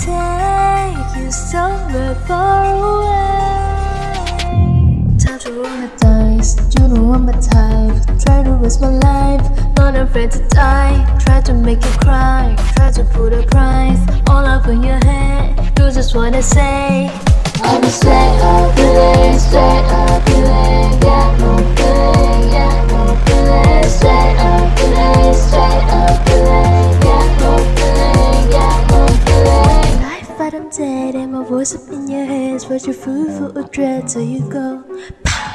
take you somewhere far away. Time to roll the dice, you know I'm a type. Try to risk my life, not afraid to die. Try to make you cry, try to put a price All up in your head, you just wanna say I'm straight up feeling, straight up voice up in your head Spread your food for a dread till you go.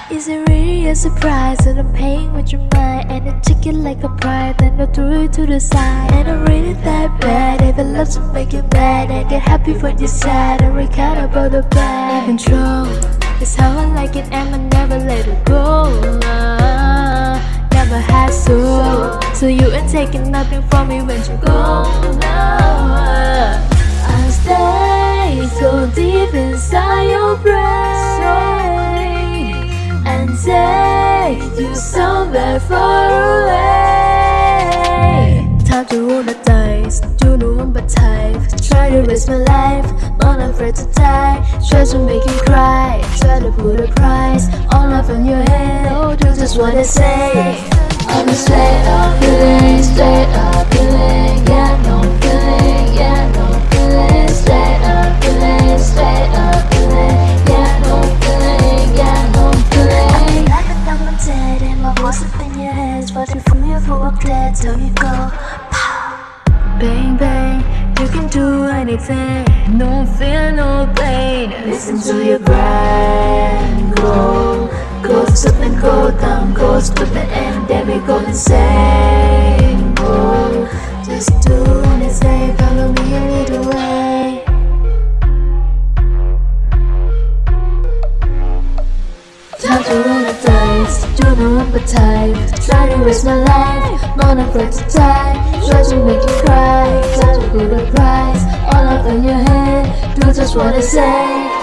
Is it really a surprise that I'm paying with your mind? And I took it like a pride Then I threw it to the side. And I'm really that bad If I love to make you mad I get happy when you're sad. I recount about the bad. In control It's how I like it and I never let it go uh, Never had so So you ain't taking nothing from me when you go now I so deep inside your brain and take you somewhere far away. Time to roll the dice, you know I'm the type. Try to risk my life, but I'm afraid to die. Try to make you cry, try to put a price all up in your head. Oh, do just what I say. I'm a straight you feel you full of dread till you go. Bang bang, you can do anything, no fear, no pain. Listen to your brain, go, go stupid, go down, go stupid, and then we go insane. Go, just do you the type Try to waste my life, not afraid to die Try to make you cry, try to put a price All up in your head, do just what I say.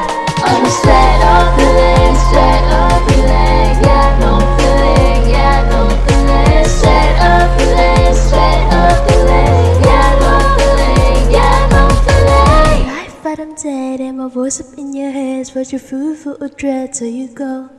I'm a straight up feeling, straight up feeling. Yeah, no feeling, yeah, no feeling. Straight up feeling, straight up feeling. Yeah, no feeling, yeah, no feeling. Life but I'm dead and my voice up in your head. Spread your food for a dread till you go!